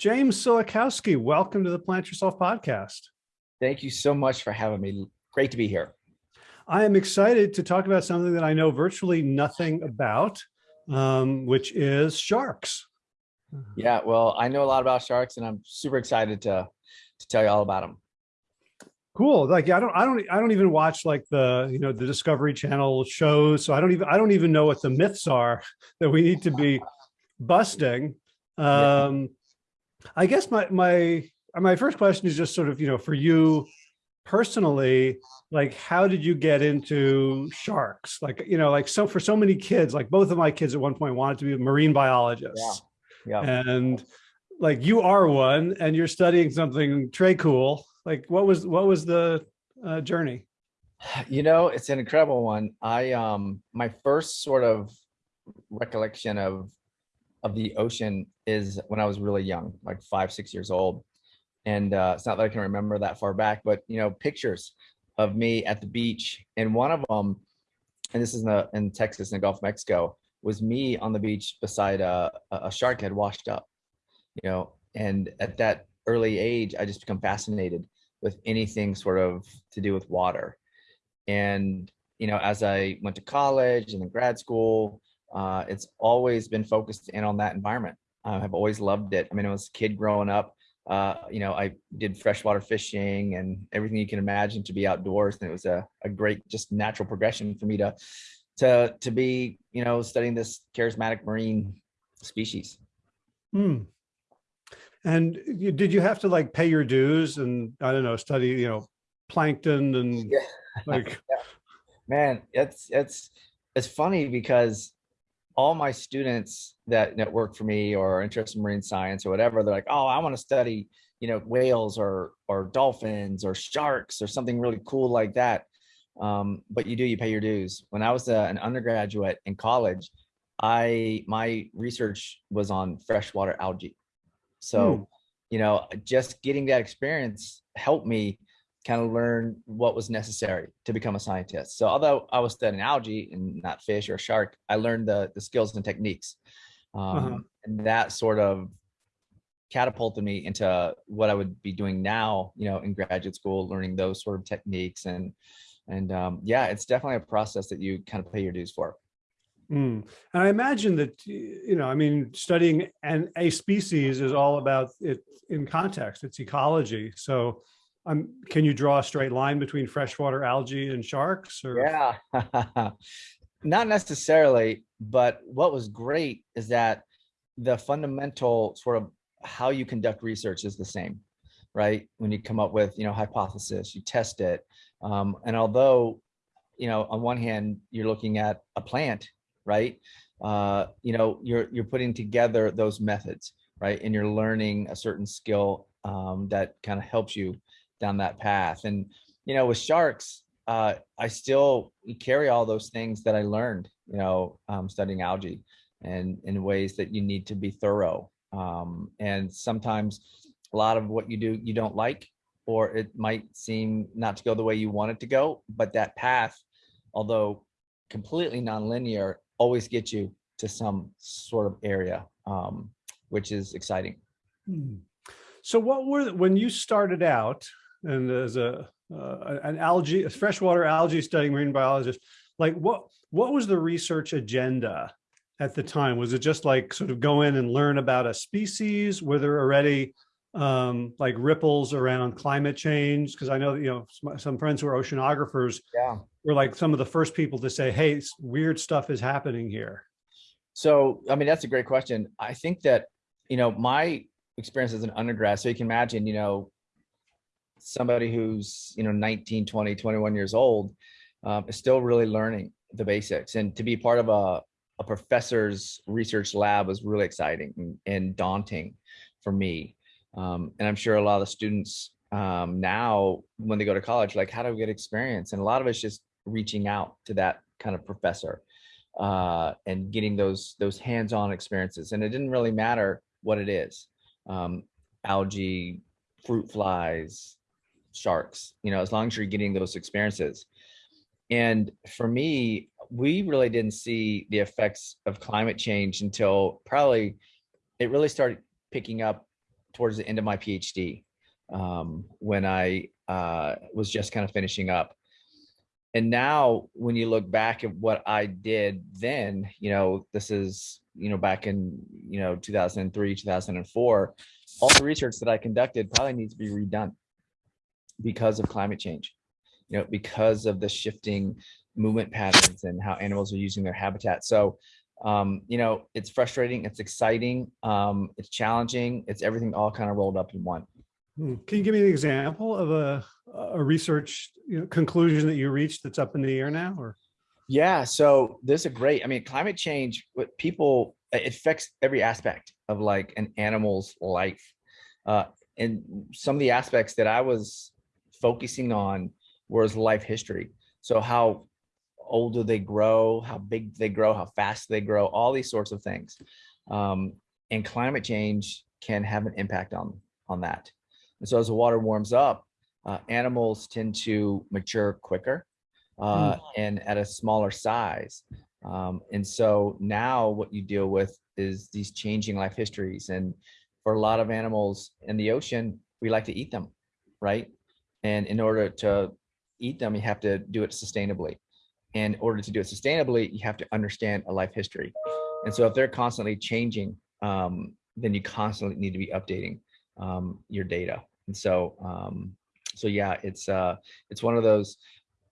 James Sulikowski, welcome to the Plant Yourself podcast. Thank you so much for having me. Great to be here. I am excited to talk about something that I know virtually nothing about, um, which is sharks. Yeah, well, I know a lot about sharks and I'm super excited to, to tell you all about them. Cool. Like, I don't, I don't, I don't even watch like the, you know, the Discovery Channel shows. So I don't even, I don't even know what the myths are that we need to be busting. Um, yeah. I guess my, my, my first question is just sort of, you know, for you personally, like, how did you get into sharks? Like, you know, like, so for so many kids, like both of my kids at one point wanted to be a marine biologists. Yeah. yeah. And like you are one and you're studying something Trey cool. Like what was, what was the uh, journey? You know, it's an incredible one. I, um, my first sort of recollection of of the ocean is when I was really young, like five, six years old. And uh, it's not that I can remember that far back, but you know, pictures of me at the beach. And one of them, and this is in, the, in Texas, in the Gulf of Mexico, was me on the beach beside a, a shark had washed up, you know, and at that early age, I just become fascinated with anything sort of to do with water. And, you know, as I went to college and then grad school, uh, it's always been focused in on that environment. Uh, I've always loved it. I mean, I was a kid growing up, uh, you know, I did freshwater fishing and everything you can imagine to be outdoors. And it was a, a great, just natural progression for me to, to, to be, you know, studying this charismatic marine species. Hmm. And you, did you have to like pay your dues and I don't know, study, you know, plankton and yeah. like, yeah. man, it's, it's, it's funny because all my students that, that work for me or are interested in marine science or whatever, they're like, oh, I want to study, you know, whales or, or dolphins or sharks or something really cool like that. Um, but you do, you pay your dues. When I was a, an undergraduate in college, I, my research was on freshwater algae. So, hmm. you know, just getting that experience helped me kind of learn what was necessary to become a scientist. So although I was studying algae and not fish or shark, I learned the, the skills and techniques. Um, uh -huh. And that sort of catapulted me into what I would be doing now, you know, in graduate school, learning those sort of techniques. And, and um, yeah, it's definitely a process that you kind of pay your dues for. Mm. And I imagine that, you know, I mean, studying an, a species is all about it in context, it's ecology. So um, can you draw a straight line between freshwater algae and sharks? Or? Yeah, not necessarily, but what was great is that the fundamental sort of how you conduct research is the same, right? When you come up with, you know, hypothesis, you test it. Um, and although, you know, on one hand, you're looking at a plant, right? Uh, you know, you're, you're putting together those methods, right? And you're learning a certain skill um, that kind of helps you down that path. And, you know, with sharks, uh, I still carry all those things that I learned, you know, um, studying algae and in ways that you need to be thorough. Um, and sometimes a lot of what you do, you don't like, or it might seem not to go the way you want it to go, but that path, although completely nonlinear, always gets you to some sort of area, um, which is exciting. Hmm. So what were, when you started out, and as a uh, an algae, a freshwater algae studying marine biologist, like what what was the research agenda at the time? Was it just like sort of go in and learn about a species? Were there already um, like ripples around climate change? Because I know that, you know some, some, friends who are oceanographers yeah. were like some of the first people to say, "Hey, weird stuff is happening here." So, I mean, that's a great question. I think that you know my experience as an undergrad. So you can imagine, you know, somebody who's you know 19 20 21 years old um, is still really learning the basics. And to be part of a, a professor's research lab was really exciting and, and daunting for me. Um, and i'm sure a lot of the students um, now when they go to college like how do we get experience? And a lot of it's just reaching out to that kind of professor uh, and getting those those hands-on experiences. And it didn't really matter what it is um, algae fruit flies sharks, you know, as long as you're getting those experiences. And for me, we really didn't see the effects of climate change until probably it really started picking up towards the end of my PhD um, when I uh, was just kind of finishing up. And now when you look back at what I did then, you know, this is, you know, back in, you know, 2003, 2004, all the research that I conducted probably needs to be redone because of climate change, you know, because of the shifting movement patterns and how animals are using their habitat. So, um, you know, it's frustrating, it's exciting, um, it's challenging, it's everything all kind of rolled up in one. Hmm. Can you give me an example of a, a research you know, conclusion that you reached that's up in the air now or? Yeah, so this is a great, I mean, climate change, what people, it affects every aspect of like an animal's life. Uh, and some of the aspects that I was focusing on was life history. So how old do they grow, how big they grow, how fast they grow, all these sorts of things. Um, and climate change can have an impact on, on that. And so as the water warms up, uh, animals tend to mature quicker uh, mm. and at a smaller size. Um, and so now what you deal with is these changing life histories. And for a lot of animals in the ocean, we like to eat them, right? And in order to eat them, you have to do it sustainably. And in order to do it sustainably, you have to understand a life history. And so if they're constantly changing, um, then you constantly need to be updating um, your data. And so, um, so yeah, it's uh, it's one of those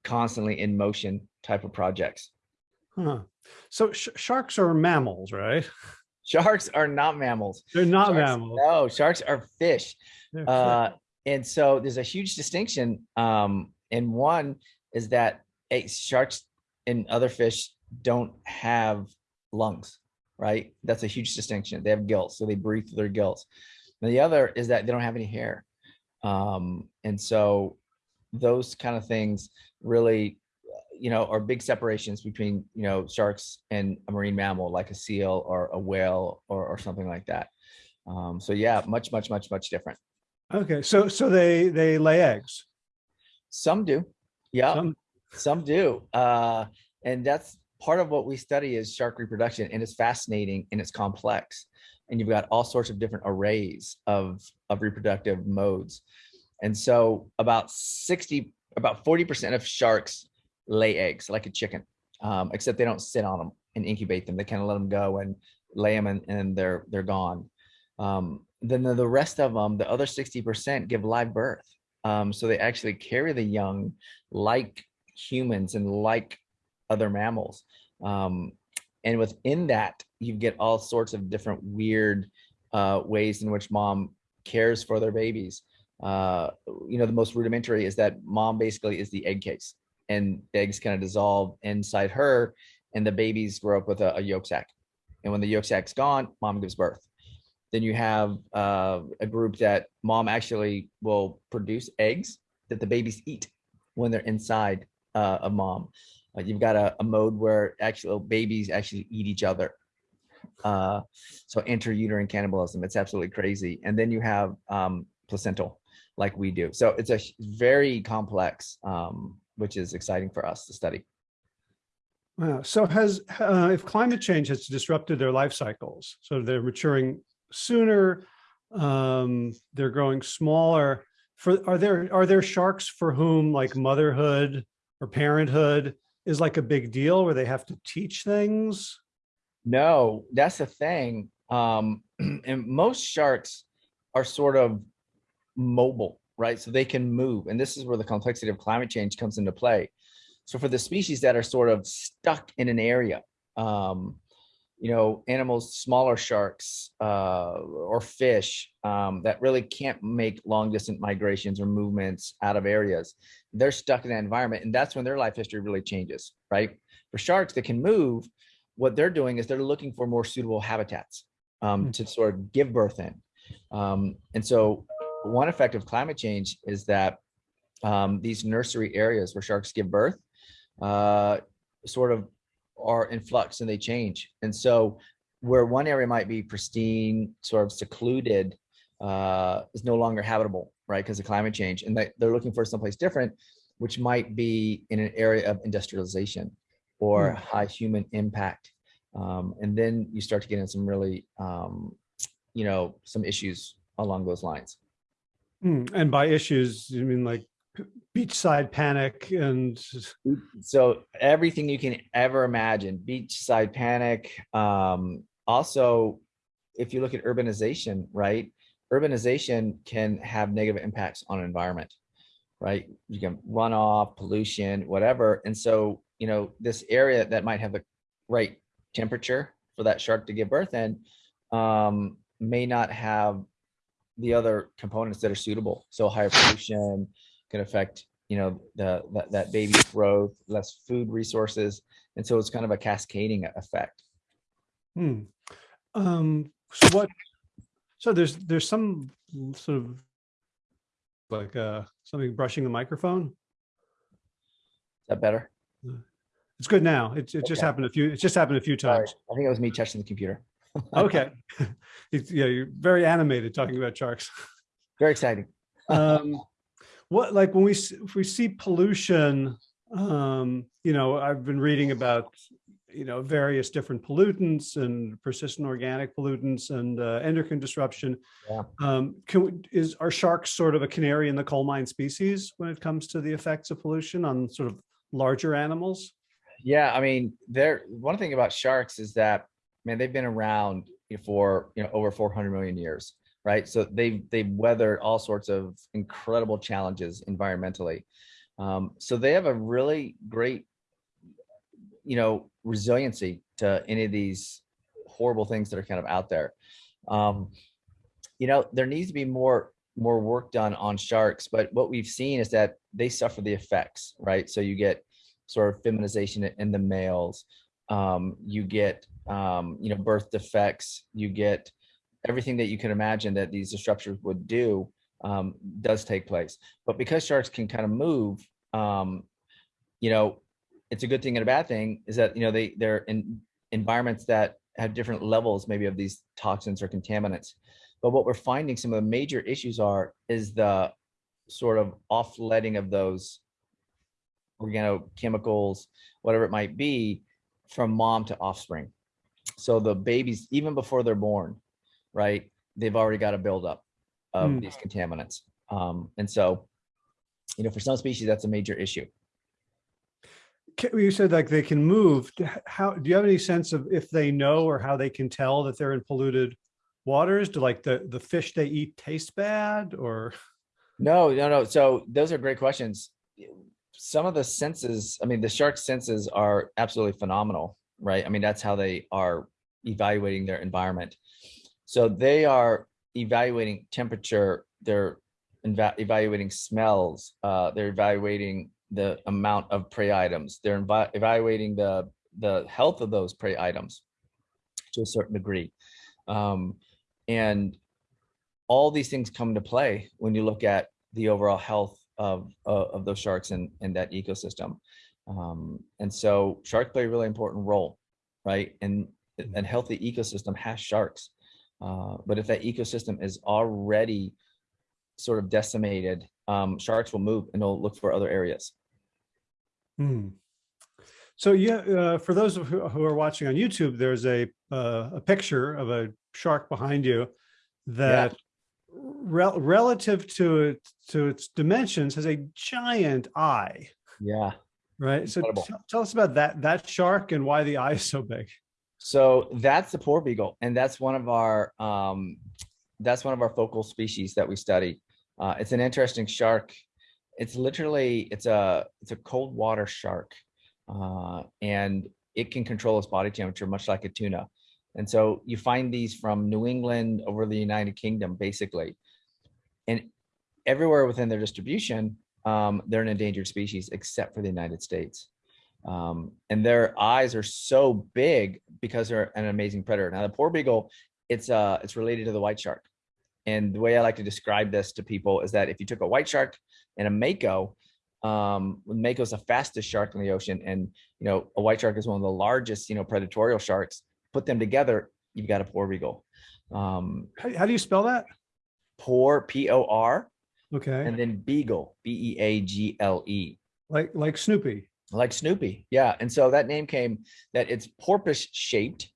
constantly in motion type of projects. Huh. So sh sharks are mammals, right? Sharks are not mammals. They're not sharks, mammals. No, sharks are fish. Uh, and so there's a huge distinction. Um, and one is that hey, sharks and other fish don't have lungs, right? That's a huge distinction. They have gills, so they breathe through their gills. And the other is that they don't have any hair. Um, and so those kind of things really, you know, are big separations between, you know, sharks and a marine mammal like a seal or a whale or, or something like that. Um, so yeah, much, much, much, much different. Okay, so so they they lay eggs. Some do. Yeah. Some some do. Uh, and that's part of what we study is shark reproduction and it's fascinating and it's complex. And you've got all sorts of different arrays of, of reproductive modes. And so about 60, about 40% of sharks lay eggs like a chicken, um, except they don't sit on them and incubate them. They kind of let them go and lay them and, and they're, they're gone. Um, then the, the rest of them, the other 60% give live birth. Um, so they actually carry the young like humans and like other mammals. Um, and within that, you get all sorts of different weird uh, ways in which mom cares for their babies. Uh, you know, the most rudimentary is that mom basically is the egg case and eggs kind of dissolve inside her and the babies grow up with a, a yolk sac. And when the yolk sac's gone, mom gives birth. Then you have uh, a group that mom actually will produce eggs that the babies eat when they're inside uh, a mom. Uh, you've got a, a, mode where actual babies actually eat each other. Uh, so intrauterine cannibalism, it's absolutely crazy. And then you have um, placental like we do. So it's a very complex, um, which is exciting for us to study. Wow. So has, uh, if climate change has disrupted their life cycles, so they're maturing sooner, um, they're growing smaller, for, are there, are there sharks for whom like motherhood or parenthood is like a big deal where they have to teach things? No, that's the thing. Um, and most sharks are sort of mobile, right? So they can move. And this is where the complexity of climate change comes into play. So for the species that are sort of stuck in an area, um, you know, animals, smaller sharks uh, or fish um, that really can't make long distance migrations or movements out of areas. They're stuck in that environment. And that's when their life history really changes, right? For sharks that can move, what they're doing is they're looking for more suitable habitats um, mm -hmm. to sort of give birth in. Um, and so one effect of climate change is that um, these nursery areas where sharks give birth uh, sort of are in flux and they change. And so where one area might be pristine, sort of secluded, uh, is no longer habitable, right? Because of climate change. And they, they're looking for someplace different, which might be in an area of industrialization or mm. high human impact. Um, and then you start to get in some really, um, you know, some issues along those lines. Hmm, And by issues, you mean like beachside panic and, So everything you can ever imagine, beachside panic. Um, also, if you look at urbanization, right? Urbanization can have negative impacts on environment, right? You can runoff, pollution, whatever. And so, you know, this area that might have the right temperature for that shark to give birth in um, may not have the other components that are suitable. So higher pollution can affect, you know, the that, that baby's growth, less food resources. And so it's kind of a cascading effect. hmm. Um, so what, so there's, there's some sort of like, uh, something brushing the microphone. Is that better? It's good now. It, it just happened a few, it just happened a few Sorry. times. I think it was me touching the computer. Okay. Yeah, you're very animated talking about sharks. Very exciting. um what like when we if we see pollution um you know i've been reading about you know various different pollutants and persistent organic pollutants and uh, endocrine disruption Yeah. um can we, is are sharks sort of a canary in the coal mine species when it comes to the effects of pollution on sort of larger animals Yeah, I mean, there. One thing about sharks is that, man, they've been around for you know over 400 million years, right? So they've they've weathered all sorts of incredible challenges environmentally. Um, so they have a really great, you know, resiliency to any of these horrible things that are kind of out there. Um, you know, there needs to be more more work done on sharks, but what we've seen is that they suffer the effects, right? So you get sort of feminization in the males. Um, you get, um, you know, birth defects. You get everything that you can imagine that these disruptors would do um, does take place. But because sharks can kind of move, um, you know, it's a good thing and a bad thing is that you know they they're in environments that have different levels maybe of these toxins or contaminants. But what we're finding some of the major issues are is the sort of offletting of those organochemicals, whatever it might be, from mom to offspring. So the babies, even before they're born, right, they've already got a buildup of Mm. these contaminants. Um, and so, you know, for some species, that's a major issue. You said like they can move how do you have any sense of if they know or how they can tell that they're in polluted waters do like the the fish they eat taste bad or No, no, no. So those are great questions. Some of the senses, I mean, the shark senses are absolutely phenomenal, right? I mean, that's how they are evaluating their environment. So they are evaluating temperature, they're eva- evaluating smells, uh, they're evaluating the amount of prey items, they're evaluating the the health of those prey items to a certain degree. Um, and all these things come into play when you look at the overall health of uh, of those sharks and and that ecosystem. Um, and so sharks play a really important role, right? And a healthy ecosystem has sharks. Uh, but if that ecosystem is already sort of decimated, um, sharks will move and they'll look for other areas. Hmm. so yeah uh, for those of who, who are watching on youtube there's a uh, a picture of a shark behind you that rel- relative to it to its dimensions has a giant eye Yeah. right so tell us about that that shark and why the eye is so big So that's the porbeagle, and that's one of our um, that's one of our focal species that we study. Uh, it's an interesting shark. It's literally it's a it's a cold water shark, uh, and it can control its body temperature much like a tuna. And so you find these from New England over the United Kingdom, basically, and everywhere within their distribution, um, they're an endangered species except for the United States um, and their eyes are so big because they're an amazing predator. Now the porbeagle, it's uh it's related to the white shark, and the way I like to describe this to people is that if you took a white shark and a mako, um, mako is the fastest shark in the ocean, and you know a white shark is one of the largest you know predatorial sharks. Put them together, you've got a porbeagle. Um, how, how do you spell that poor P O R, okay and then beagle B E A G L E. like like snoopy like Snoopy. Yeah. And so that name came that it's porpoise shaped,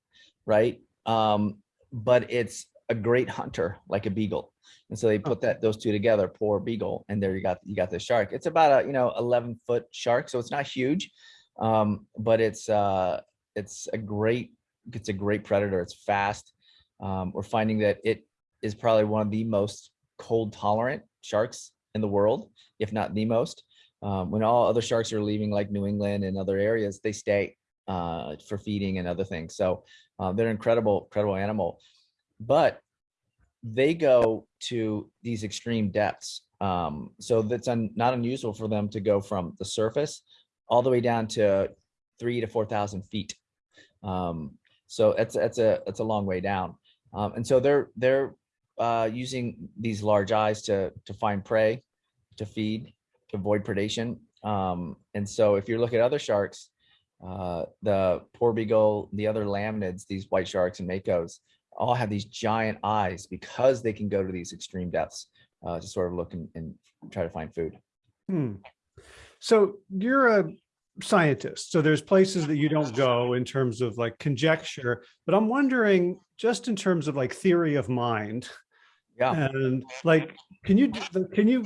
right? Um, but it's a great hunter, like a beagle. And so they put that those two together, porbeagle, and there you got you got the shark. It's about a you know 11 foot shark, so it's not huge, um, but it's uh, it's a great it's a great predator. It's fast. Um, we're finding that it is probably one of the most cold tolerant sharks in the world, if not the most. Um, when all other sharks are leaving like New England and other areas, they stay uh, for feeding and other things. So uh, they're an incredible, incredible animal, but they go to these extreme depths. Um, so that's un not unusual for them to go from the surface all the way down to three to 4,000 feet. Um, so it's, it's a, it's a long way down. Um, and so they're, they're uh, using these large eyes to, to find prey, to feed, avoid predation. Um, and so if you look at other sharks, uh, the porbeagle, the other lamnids, these white sharks and makos, all have these giant eyes because they can go to these extreme depths uh, to sort of look and, and try to find food. Hmm. So you're a scientist, so there's places that you don't go in terms of like conjecture, but I'm wondering just in terms of like theory of mind. Yeah. And like, can you, can you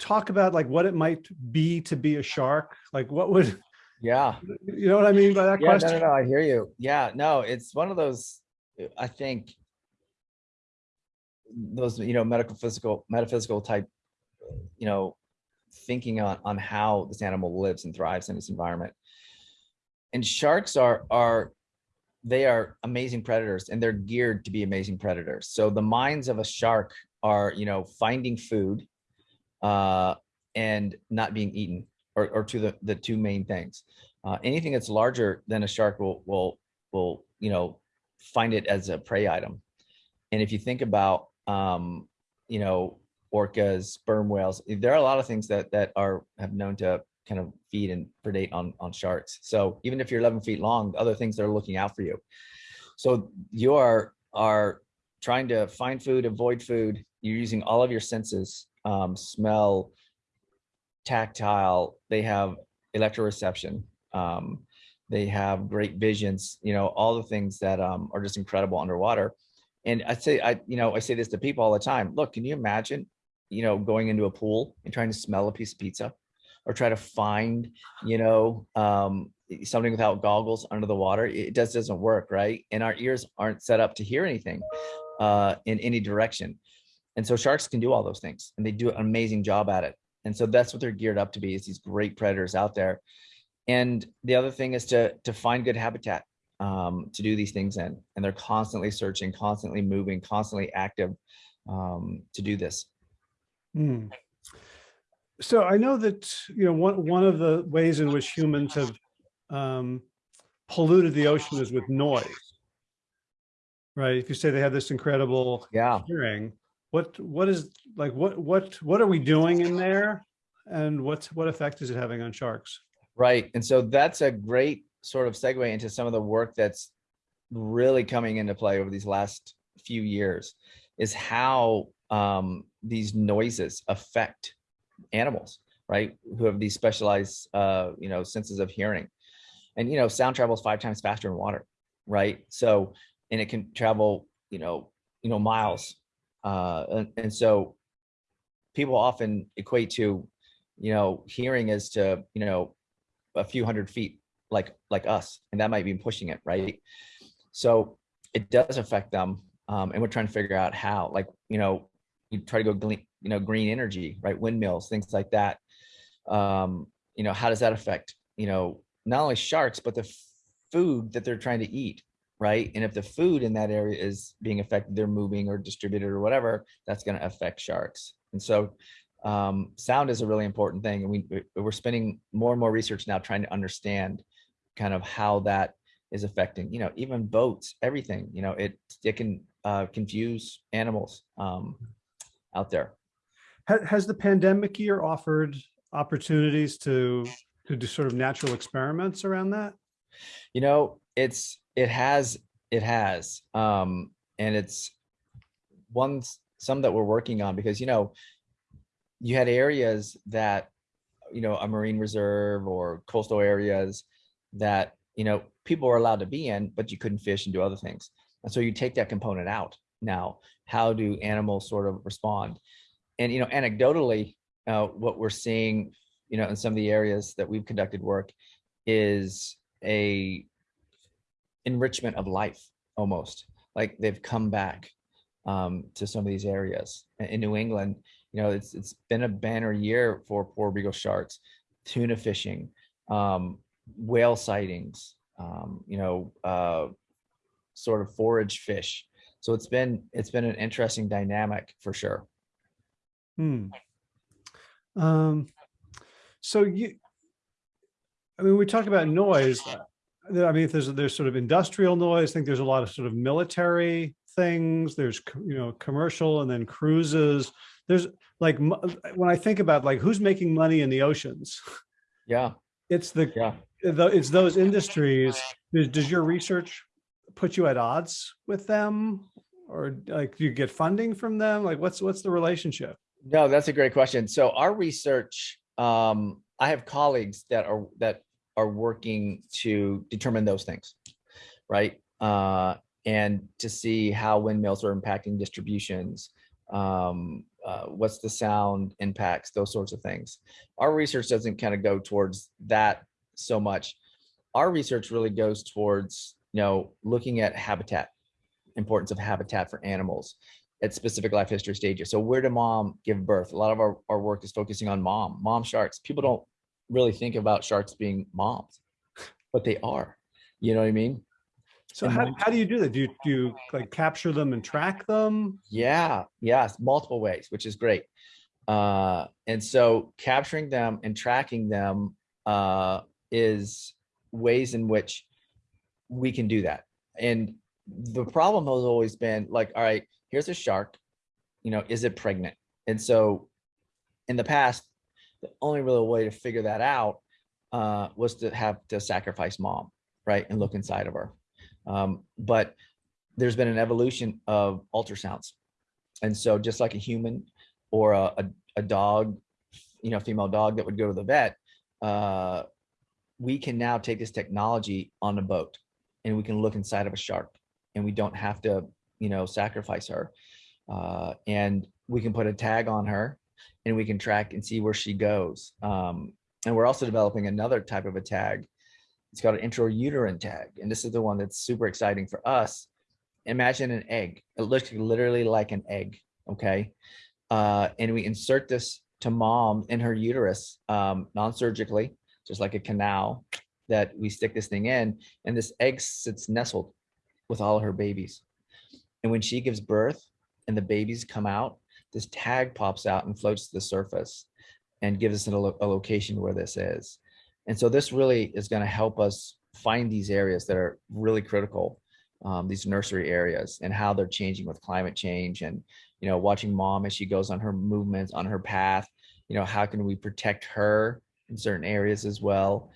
talk about like what it might be to be a shark? Like what would, yeah, you know what I mean by that yeah, question? No, no, no, I hear you. Yeah, no, it's one of those, I think, those, you know, medical, physical, metaphysical type, you know, thinking on, on how this animal lives and thrives in its environment. And sharks are, are, they are amazing predators and they're geared to be amazing predators. So the minds of a shark are, you know, finding food uh, and not being eaten or, or to the, the two main things. Uh, anything that's larger than a shark will, will, will, you know, find it as a prey item. And if you think about, um, you know, orcas, sperm whales. There are a lot of things that that are have known to kind of feed and predate on on sharks. So even if you're 11 feet long, other things are looking out for you. So you are are trying to find food, avoid food. You're using all of your senses, um, smell, tactile. They have electroreception. Um, they have great visions. You know all the things that um, are just incredible underwater. And I say, I, you know, I say this to people all the time. Look, can you imagine you know, going into a pool and trying to smell a piece of pizza or try to find, you know, um, something without goggles under the water, it just doesn't work, right? And our ears aren't set up to hear anything uh, in any direction. And so sharks can do all those things and they do an amazing job at it. And so that's what they're geared up to be is these great predators out there. And the other thing is to, to find good habitat um, to do these things in. And they're constantly searching, constantly moving, constantly active um, to do this. Hmm. So I know that, you know, one, one of the ways in which humans have um, polluted the ocean is with noise. Right. If you say they have this incredible yeah. hearing, what, what is like, what, what, what are we doing in there? And what's, what effect is it having on sharks? Right. And so that's a great sort of segue into some of the work that's really coming into play over these last few years is how um, these noises affect animals, right? Who have these specialized, uh, you know, senses of hearing. And, you know, sound travels five times faster in water, right? So, and it can travel, you know, you know, miles. Uh, and, and so people often equate to, you know, hearing as to, you know, a few hundred feet like, like us, and that might be pushing it, right? So it does affect them. Um, and we're trying to figure out how, like, you know, you try to go you know, green energy, right? Windmills, things like that. Um, you know, how does that affect, you know, not only sharks, but the food that they're trying to eat, right? And if the food in that area is being affected, they're moving or distributed or whatever, that's going to affect sharks. And so um, sound is a really important thing. And we, we're spending more and more research now trying to understand kind of how that is affecting, you know, even boats, everything, you know, it, it can uh, confuse animals. Um, out there. Has the pandemic year offered opportunities to to do sort of natural experiments around that? You know, it's it has it has um and it's one some that we're working on because you know you had areas that you know a marine reserve or coastal areas that you know people were allowed to be in but you couldn't fish and do other things and so you take that component out now. How do animals sort of respond? And, you know, anecdotally, uh, what we're seeing, you know, in some of the areas that we've conducted work is a enrichment of life almost like they've come back um, to some of these areas in New England. You know, it's it's been a banner year for porbeagle sharks, tuna fishing, um, whale sightings, um, you know, uh, sort of forage fish. So it's been it's been an interesting dynamic for sure. Hmm. Um, so you, I mean, we talk about noise. I mean, if there's there's sort of industrial noise. I think there's a lot of sort of military things. There's you know commercial and then cruises. There's like when I think about like who's making money in the oceans. Yeah, it's the yeah it's those industries. Does, does your research put you at odds with them, or like do you get funding from them? Like what's what's the relationship? No, that's a great question. So our research, um, I have colleagues that are that are working to determine those things, right? Uh, and to see how windmills are impacting distributions, um, uh, what's the sound impacts, those sorts of things. Our research doesn't kind of go towards that so much. Our research really goes towards, you know, looking at habitat, importance of habitat for animals at specific life history stages. So where did mom give birth? A lot of our, our work is focusing on mom, mom sharks. People don't really think about sharks being moms, but they are. You know what I mean? So how, how do you do that? Do you, do you like capture them and track them? Yeah, yes, multiple ways, which is great. Uh, and so capturing them and tracking them uh, is ways in which we can do that. And the problem has always been like, all right, here's a shark, you know, is it pregnant? And so in the past, the only real way to figure that out uh, was to have to sacrifice mom, right, and look inside of her. Um, but there's been an evolution of ultrasounds. And so just like a human or a, a, a dog, you know, female dog that would go to the vet, uh, we can now take this technology on a boat and we can look inside of a shark and we don't have to, you know, sacrifice her. Uh, and we can put a tag on her and we can track and see where she goes. Um, and we're also developing another type of a tag. It's called an intrauterine tag. And this is the one that's super exciting for us. Imagine an egg. It looks literally like an egg, okay? Uh, and we insert this to mom in her uterus um, non-surgically, just like a canal that we stick this thing in. And this egg sits nestled with all her babies. And when she gives birth and the babies come out, this tag pops out and floats to the surface and gives us a, lo a location where this is. And so this really is going to help us find these areas that are really critical, um, these nursery areas and how they're changing with climate change and, you know, watching mom as she goes on her movements on her path, you know, how can we protect her in certain areas as well.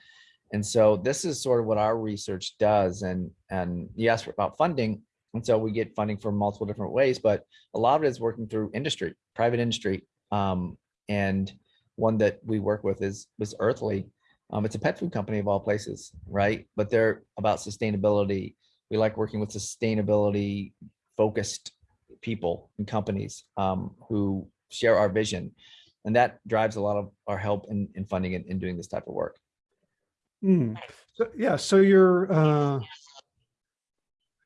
And so this is sort of what our research does. And, and asked about funding. And so we get funding from multiple different ways, but a lot of it is working through industry, private industry. Um, and one that we work with is was Earthly. Um, it's a pet food company of all places, right? But they're about sustainability. We like working with sustainability focused people and companies um, who share our vision. And that drives a lot of our help in, in funding and in doing this type of work. Mm. So, yeah, so you're, uh,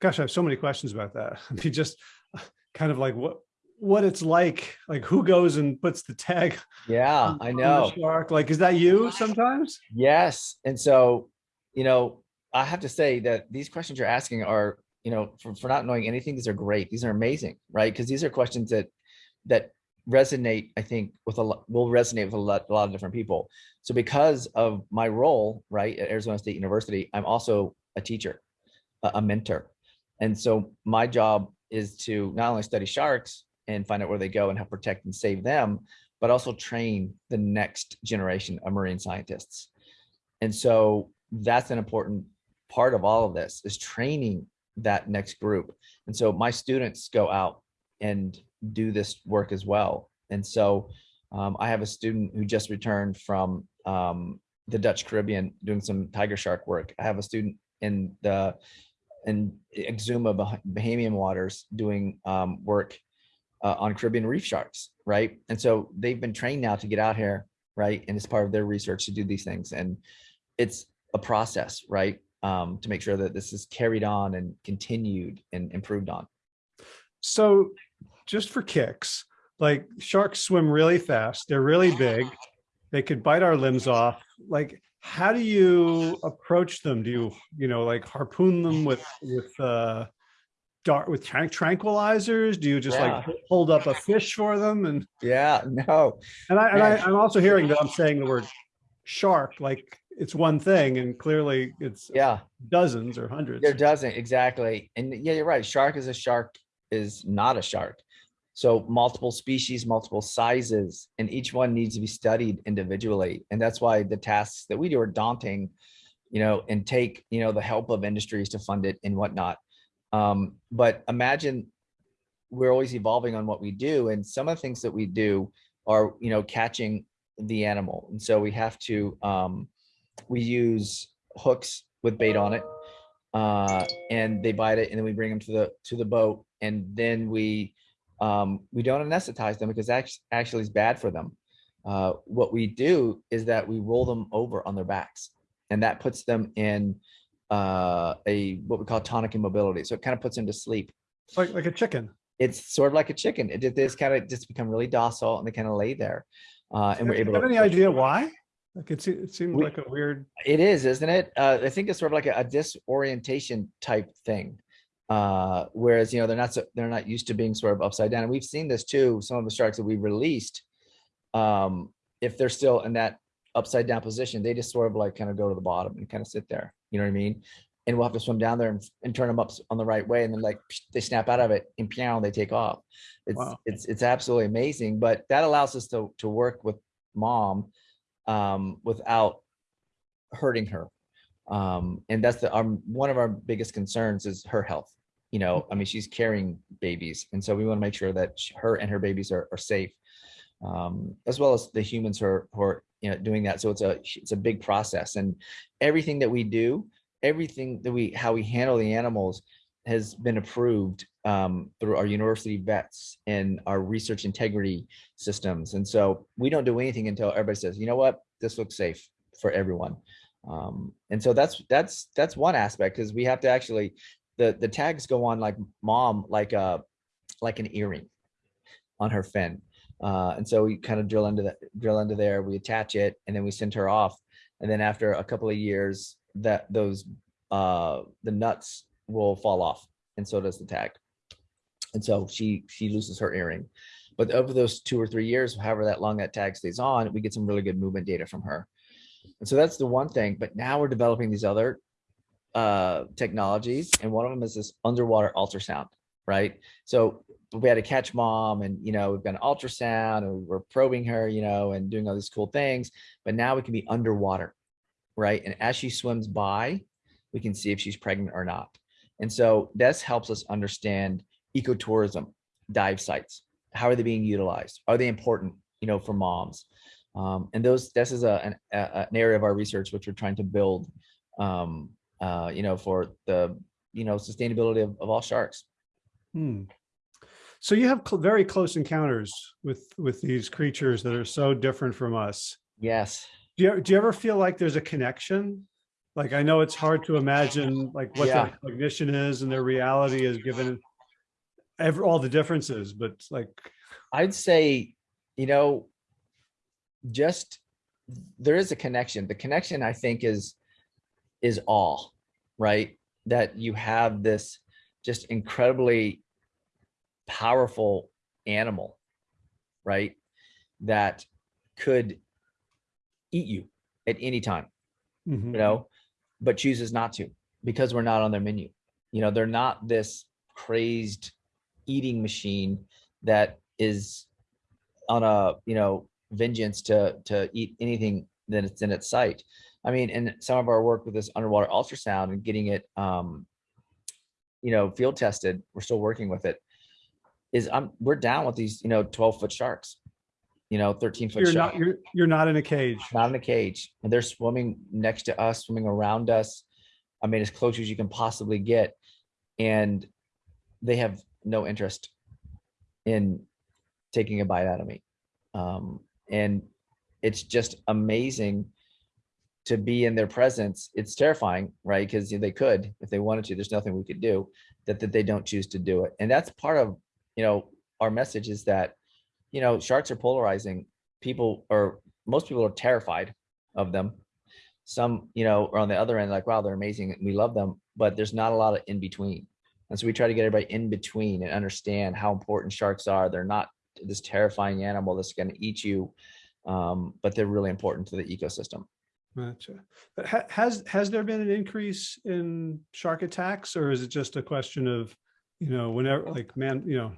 Gosh, I have so many questions about that. I mean, just uh, kind of like what what it's like, like who goes and puts the tag. Yeah, I know. Shark, like, is that you sometimes? Yes, and so you know, I have to say that these questions you're asking are, you know, for, for not knowing anything, these are great. These are amazing, right? Because these are questions that that resonate, I think, with a lot, will resonate with a lot, a lot of different people. So because of my role, right, at Arizona State University, I'm also a teacher, a, a mentor. And so my job is to not only study sharks and find out where they go and help protect and save them, but also train the next generation of marine scientists. And so that's an important part of all of this is training that next group. And so my students go out and do this work as well. And so um, I have a student who just returned from um, the Dutch Caribbean doing some tiger shark work. I have a student in the in Exuma, Bah- Bahamian waters, doing um, work uh, on Caribbean reef sharks, right? And so they've been trained now to get out here, right? And it's part of their research to do these things. And it's a process, right? Um, to make sure that this is carried on and continued and improved on. So just for kicks, like sharks swim really fast. They're really big. They could bite our limbs off. Like, how do you approach them? Do you, you know, like harpoon them with, with, uh, dart with tranq- tranquilizers? Do you just like hold up a fish for them? And, Yeah, no, and I, and I, Yeah. I'm also hearing that I'm saying the word shark, like it's one thing and clearly it's yeah. dozens or hundreds. There doesn't exactly. And yeah, you're right. Shark is a shark is not a shark. So multiple species, multiple sizes, and each one needs to be studied individually. And that's why the tasks that we do are daunting, you know, and take, you know, the help of industries to fund it and whatnot. Um, but imagine we're always evolving on what we do. And some of the things that we do are, you know, catching the animal. And so we have to, um, we use hooks with bait on it uh, and they bite it and then we bring them to the to the boat and then we um, we don't anesthetize them because that actually is bad for them. Uh, what we do is that we roll them over on their backs and that puts them in uh, a what we call tonic immobility. So it kind of puts them to sleep. Like, like a chicken. It's sort of like a chicken. It just kind of just become really docile and they kind of lay there. Uh, and we're Do you able have to any idea why? Like it, it seemed We- like a weird, It is, isn't it? Uh, I think it's sort of like a, a disorientation type thing. Uh, whereas, you know, they're not, so, they're not used to being sort of upside down. And we've seen this too, some of the sharks that we released. Um, if they're still in that upside down position, they just sort of like kind of go to the bottom and kind of sit there. You know what I mean? And we'll have to swim down there and, and turn them up on the right way. And then like they snap out of it and piano, they take off. It's, Wow. it's, it's absolutely amazing, but that allows us to, to work with mom um, without hurting her. Um, and that's the, um, one of our biggest concerns is her health. You know, I mean, she's carrying babies. And so we want to make sure that sh- her and her babies are, are safe. Um, as well as the humans who are, who are, you know, doing that. So it's a, it's a big process and everything that we do, everything that we, how we handle the animals has been approved um, through our university vets and our research integrity systems. And so we don't do anything until everybody says, you know what, this looks safe for everyone. Um, and so that's that's that's one aspect because we have to actually the the tags go on like mom like a like an earring on her fin. Uh, and so we kind of drill into that drill into there, we attach it, and then we send her off. And then after a couple of years, that those uh the nuts will fall off, and so does the tag. And so she she loses her earring. But over those two or three years, however that long that tag stays on, we get some really good movement data from her. And so that's the one thing. But now we're developing these other uh, technologies, and one of them is this underwater ultrasound, right? So we had to catch mom, and you know we've got an ultrasound, and we're probing her, you know, and doing all these cool things. But now we can be underwater, right? And as she swims by, we can see if she's pregnant or not. And so this helps us understand ecotourism, dive sites. How are they being utilized? Are they important, you know, for moms? Um, and those, this is a, an, a, an area of our research which we're trying to build, um, uh, you know, for the, you know, sustainability of, of all sharks. Hmm. So you have cl- very close encounters with, with these creatures that are so different from us. Yes. Do you, do you ever feel like there's a connection? Like, I know it's hard to imagine like what Yeah. their cognition is and their reality is given every, all the differences, but like, I'd say, you know, just there is a connection. The connection I think is is all, right? That you have this just incredibly powerful animal, right? That could eat you at any time mhm. you know, but chooses not to because we're not on their menu. You know, they're not this crazed eating machine that is on a, you know, vengeance to to eat anything that it's in its sight. I mean, in some of our work with this underwater ultrasound and getting it um, you know, field tested, we're still working with it. Is I'm we're down with these, you know, 12 foot sharks, you know, 13 foot you're sharks not, you're, you're not in a cage. not in a cage and they're swimming next to us swimming around us i mean as close as you can possibly get and they have no interest in taking a bite out of me. Um, and it's just amazing to be in their presence. It's terrifying, right? Because they could, if they wanted to, there's nothing we could do that, that they don't choose to do it. And that's part of, you know, our message is that, you know, sharks are polarizing. People are, most people are terrified of them. Some, you know, are on the other end, like, wow, they're amazing. We love them, but there's not a lot of in between. And so we try to get everybody in between and understand how important sharks are. They're not this terrifying animal that's going to eat you, um, but they're really important to the ecosystem. Gotcha. But ha- has, has there been an increase in shark attacks or is it just a question of, you know, whenever like man, you know,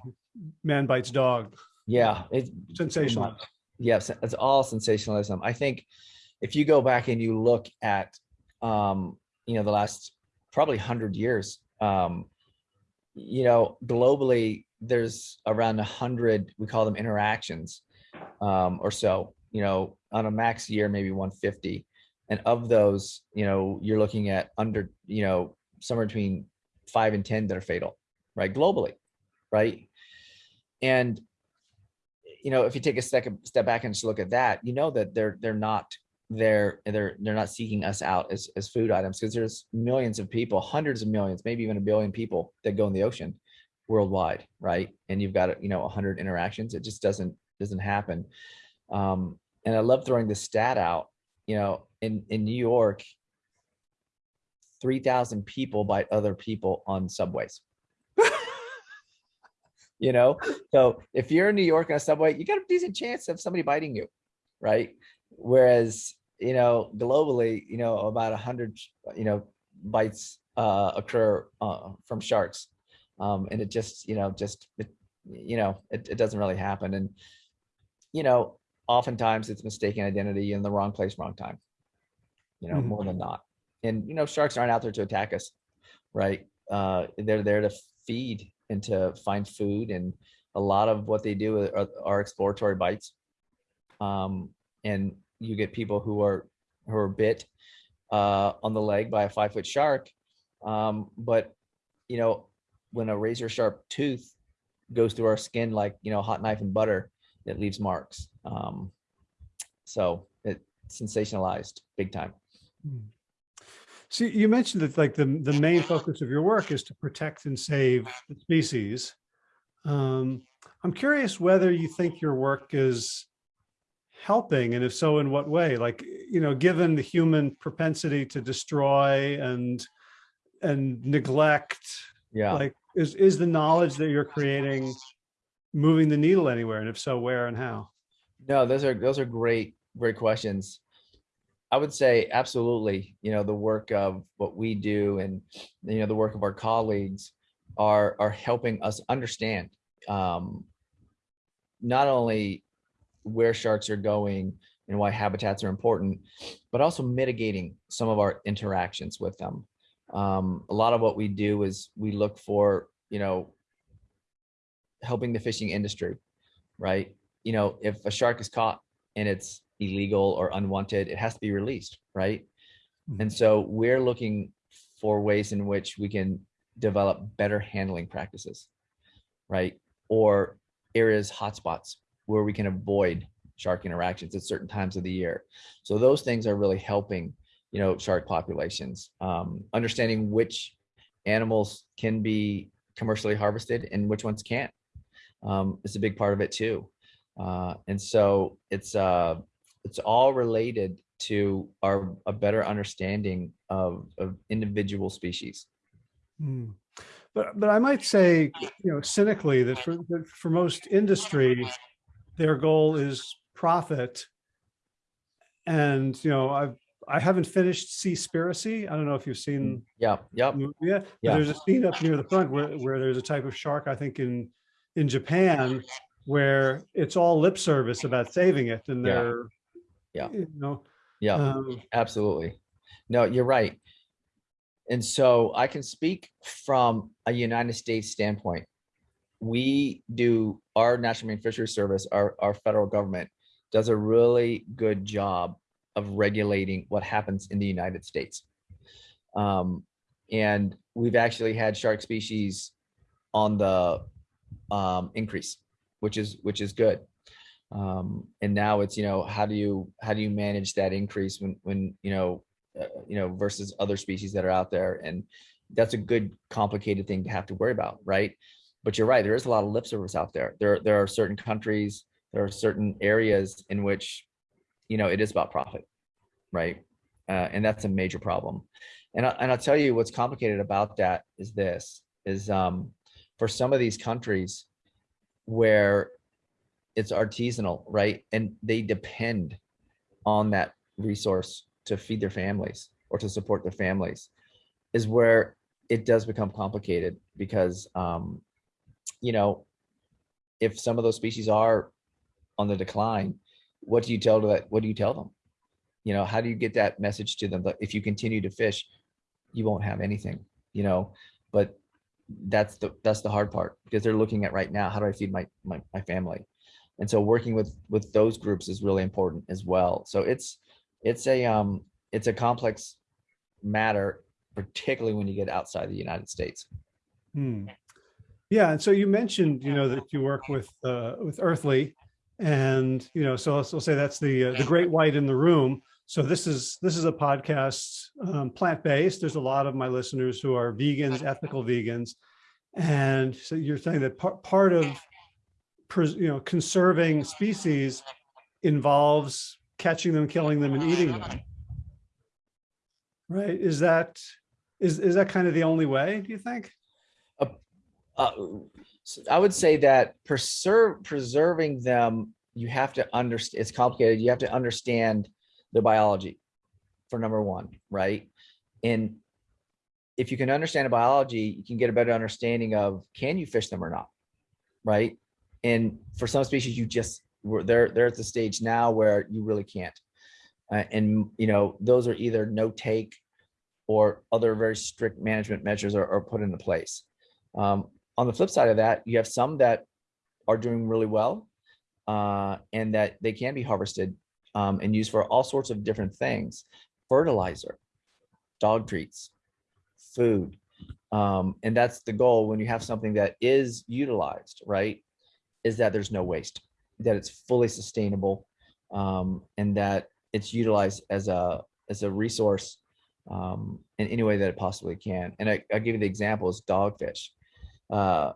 man bites dog? Yeah, it's Sensational. Yes, it's all sensationalism. I think if you go back and you look at, um, you know, the last probably hundred years, um, you know, globally, there's around a hundred, we call them interactions, um, or so, you know, on a max year, maybe 150. And of those, you know, you're looking at under, you know, somewhere between five and 10 that are fatal, right? Globally, right? And, you know, if you take a second step back and just look at that, you know that they're they're not they're they're they're not seeking us out as as food items because there's millions of people, hundreds of millions, maybe even a billion people that go in the ocean worldwide, right? And you've got you know 100 interactions. It just doesn't doesn't happen. Um, and I love throwing this stat out. You know, in in New York, 3,000 people bite other people on subways. you know, so if you're in New York on a subway, you got a decent chance of somebody biting you, right? Whereas, you know, globally, you know, about a hundred, you know, bites uh, occur uh, from sharks. Um, and it just, you know, just, it, you know, it, it doesn't really happen. And, you know, oftentimes it's mistaken identity in the wrong place, wrong time, you know, Mhm. more than not. And, you know, sharks aren't out there to attack us, right? Uh, they're there to feed and to find food. And a lot of what they do are, are exploratory bites. Um, and you get people who are, who are bit uh, on the leg by a five foot shark. Um, but, you know, when a razor sharp tooth goes through our skin like, you know, hot knife and butter, it leaves marks. Um, so it sensationalized big time. See, you mentioned that like the, the main focus of your work is to protect and save the species. Um, I'm curious whether you think your work is helping and if so, in what way? Like, you know, given the human propensity to destroy and and neglect, Yeah. like is is the knowledge that you're creating moving the needle anywhere? And if so, where and how? No, those are those are great, great questions. I would say absolutely, you know, the work of what we do and you know the work of our colleagues are are helping us understand um not only where sharks are going and why habitats are important, but also mitigating some of our interactions with them. Um, a lot of what we do is we look for, you know, helping the fishing industry, right? You know, if a shark is caught and it's illegal or unwanted, it has to be released, right? And so we're looking for ways in which we can develop better handling practices, right? Or areas, hotspots where we can avoid shark interactions at certain times of the year. So those things are really helping, you know, shark populations. Um, understanding which animals can be commercially harvested and which ones can't um, is a big part of it too. Uh, and so it's uh, it's all related to our a better understanding of, of individual species. Hmm. But but I might say, you know, cynically that for that for most industry, their goal is profit. And you know, I've I haven't finished Seaspiracy. I don't know if you've seen Yeah, yep, the movie yet. but Yeah. There's a scene up near the front where where there's a type of shark, I think in in Japan, where it's all lip service about saving it, and Yeah. they're Yeah. you know, yeah. um, Absolutely. No, you're right. And so I can speak from a United States standpoint. We do our National Marine Fisheries Service, our, our federal government does a really good job of regulating what happens in the United States. Um, And we've actually had shark species on the um, increase, which is which is good. Um, and now it's you know how do you how do you manage that increase when when you know uh, you know versus other species that are out there and that's a good complicated thing to have to worry about, right? But you're right, there is a lot of lip service out there. There there are certain countries, there are certain areas in which you know it is about profit, right? Uh, and that's a major problem. And, I, and I'll tell you what's complicated about that is this, is um, for some of these countries where it's artisanal, right? And they depend on that resource to feed their families or to support their families is where it does become complicated because, um, you know, if some of those species are on the decline, what do you tell to that? What do you tell them? You know, how do you get that message to them that if you continue to fish, you won't have anything, you know, but that's the that's the hard part because they're looking at right now how do i feed my my, my family and so working with with those groups is really important as well so it's it's a um it's a complex matter particularly when you get outside the united states Hmm. Yeah, and so you mentioned, you know, that you work with uh, with Earthly, and you know, so let's, say that's the uh, the great white in the room. So this is this is a podcast um, plant-based. There's a lot of my listeners who are vegans, ethical vegans. And so you're saying that part, part of you know conserving species involves catching them, killing them, and eating them. Right? Is that is is that kind of the only way, do you think? Uh, uh, I would say that preserve preserving them, you have to understand, it's complicated. You have to understand the biology for number one, right? And if you can understand the biology, you can get a better understanding of can you fish them or not, right? And for some species, you just they're they're at the stage now where you really can't. Uh, and you know those are either no take or other very strict management measures are, are put into place. Um, on the flip side of that, you have some that are doing really well uh, and that they can be harvested um, and used for all sorts of different things. Fertilizer, dog treats, food. Um, and that's the goal when you have something that is utilized, right? Is that there's no waste, that it's fully sustainable, um, and that it's utilized as a as a resource um, in any way that it possibly can. And I, I'll give you the example is dogfish. Uh,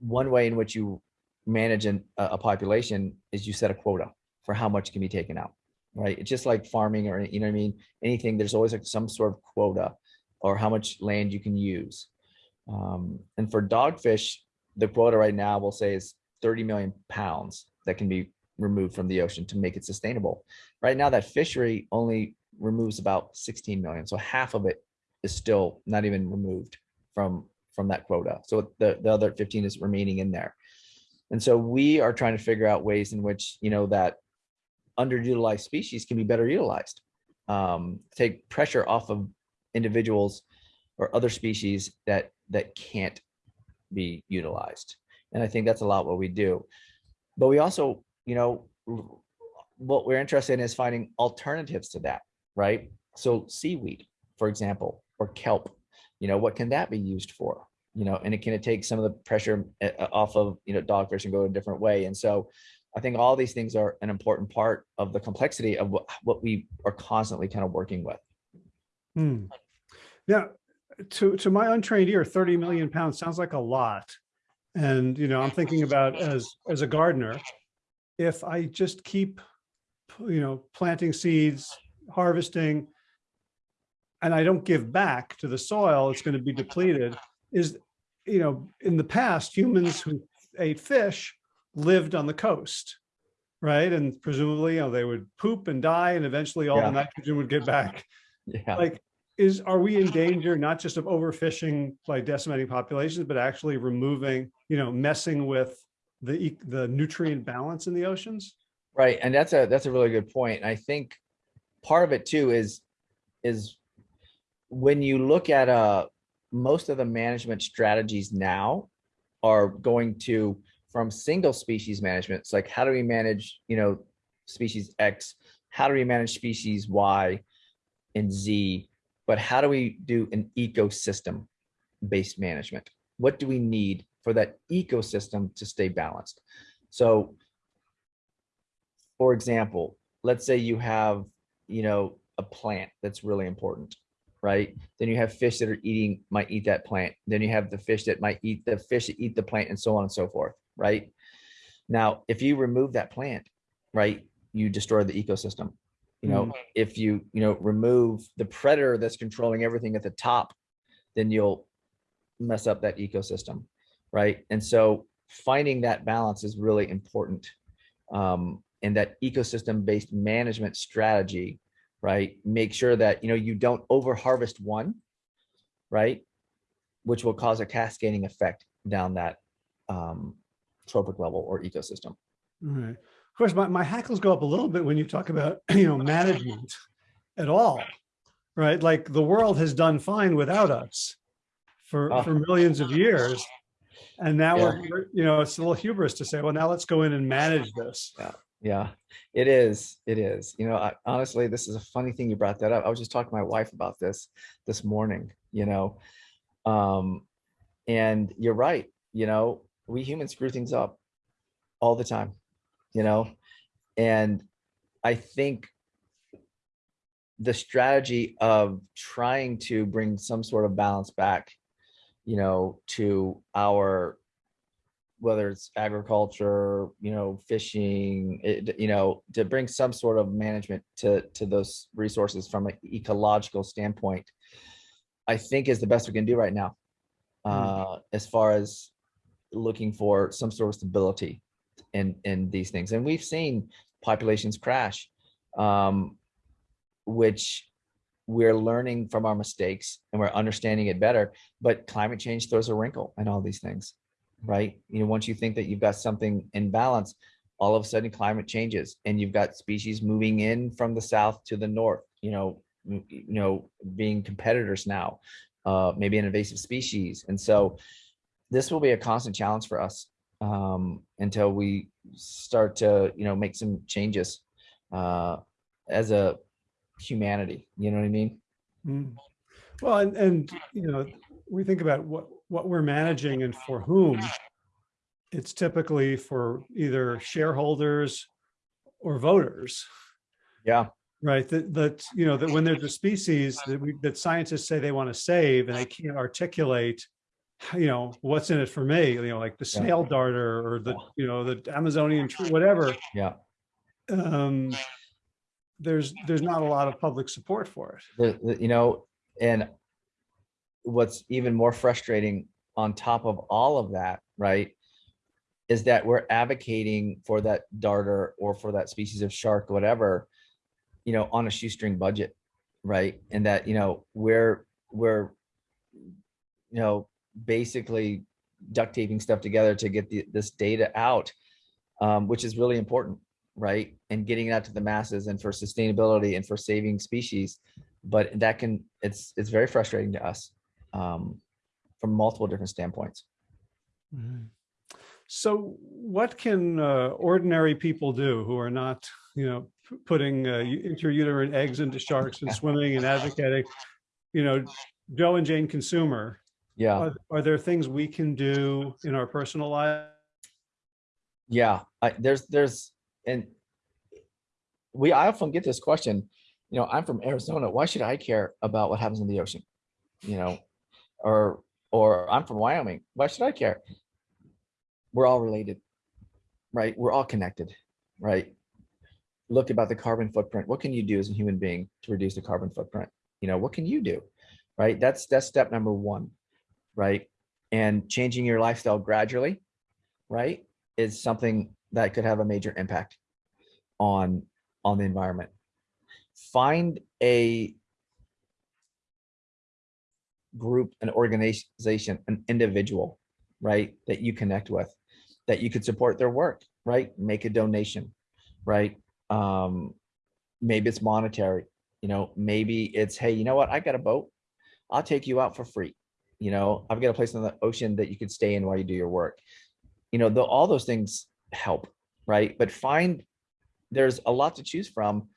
one way in which you manage an, a population is you set a quota for how much can be taken out, right? It's just like farming or, you know what I mean? Anything, there's always like some sort of quota or how much land you can use. Um, and for dogfish, the quota right now we'll say is 30 million pounds that can be removed from the ocean to make it sustainable. Right now that fishery only removes about 16 million. So half of it is still not even removed from, from that quota. So the, the other 15 is remaining in there. And so we are trying to figure out ways in which, you know, that underutilized species can be better utilized. Um, take pressure off of individuals or other species that that can't be utilized. And I think that's a lot what we do. But we also, you know, what we're interested in is finding alternatives to that, right? So seaweed, for example, or kelp, you know, what can that be used for? You know, and it can it take some of the pressure eh, off of, you know, dogfish and go a different way. And so I think all these things are an important part of the complexity of what, what we are constantly kind of working with. Hmm. Now, to, to my untrained ear, 30 million pounds sounds like a lot. And, you know, I'm thinking about as, as a gardener, if I just keep, you know, planting seeds, harvesting, and I don't give back to the soil, it's going to be depleted. Is, you know, in the past, humans who ate fish lived on the coast, right? And presumably, you know, they would poop and die, and eventually all Yeah. the nitrogen would get back. Yeah. Like, is are we in danger not just of overfishing by decimating populations, but actually removing, you know, messing with the the nutrient balance in the oceans? Right, and that's a that's a really good point. I think part of it too is is when you look at uh most of the management strategies now are going to from single species management. It's like how do we manage, you know, species X? How do we manage species Y and Z but how do we do an ecosystem based management? What do we need for that ecosystem to stay balanced? So for example, let's say you have, you know, a plant that's really important, right? Then you have fish that are eating, might eat that plant. Then you have the fish that might eat the fish that eat the plant and so on and so forth, right? Now, if you remove that plant, right, you destroy the ecosystem. You know, if you, you know, remove the predator that's controlling everything at the top, then you'll mess up that ecosystem, right? And so finding that balance is really important. Um, and that ecosystem based management strategy, right? Make sure that, you know, you don't over harvest one, right? Which will cause a cascading effect down that um, trophic level or ecosystem. All right. Of course, my, my hackles go up a little bit when you talk about, you know, management at all, right? Like the world has done fine without us for, Ah. for millions of years. And now Yeah. we're, you know, it's a little hubris to say, well, now let's go in and manage this. Yeah, it is. It is. You know, I, honestly, this is a funny thing you brought that up. I was just talking to my wife about this this morning, you know, um, and you're right. You know, we humans screw things up all the time, you know, and I think the strategy of trying to bring some sort of balance back, you know, to our whether it's agriculture, you know, fishing, it, you know, to bring some sort of management to to those resources from an ecological standpoint, I think is the best we can do right now, uh, as far as looking for some sort of stability in in these things. And we've seen populations crash, um, which we're learning from our mistakes and we're understanding it better. But climate change throws a wrinkle in all these things right? You know, once you think that you've got something in balance, all of a sudden climate changes and you've got species moving in from the south to the north, you know, you know, being competitors now, uh, maybe an invasive species. And so this will be a constant challenge for us um, until we start to, you know, make some changes uh, as a humanity, you know what I mean? Mm. Well, and, and, you know, we think about what, what we're managing and for whom. It's typically for either shareholders or voters, Yeah, right? That, that, you know, that when there's a species that we, that scientists say they want to save and they can't articulate, you know, what's in it for me, you know, like the Yeah. snail darter or the, you know, the Amazonian tree, whatever. yeah. Um, there's, there's not a lot of public support for it. the, the- you know, and what's even more frustrating on top of all of that, right? Is that we're advocating for that darter or for that species of shark, whatever, you know, on a shoestring budget, right? And that, you know, we're, we're, you know, basically duct taping stuff together to get the, this data out, um, which is really important, right? And getting it out to the masses and for sustainability and for saving species but that can it's it's very frustrating to us um from multiple different standpoints Mhm. So what can uh, ordinary people do who are not, you know, putting uh, intrauterine eggs into sharks and swimming and advocating, you know, Joe and Jane consumer, yeah. Are, are there things we can do in our personal life? yeah I, there's there's and we i often get this question you know i'm from arizona why should i care about what happens in the ocean? You know or or i'm from wyoming why should i care? We're all related right? We're all connected right? Look about the carbon footprint. What can you do as a human being to reduce the carbon footprint? You know what can you do right? That's that's step number one right? And changing your lifestyle gradually right is something that could have a major impact on on the environment. Find a group an organization an individual right that you connect with that you could support their work right? Make a donation right? Um maybe it's monetary you know maybe it's hey you know what? I got a boat. I'll take you out for free you know i've got a place on the ocean that you could stay in while you do your work you know the, all those things help right but find there's a lot to choose from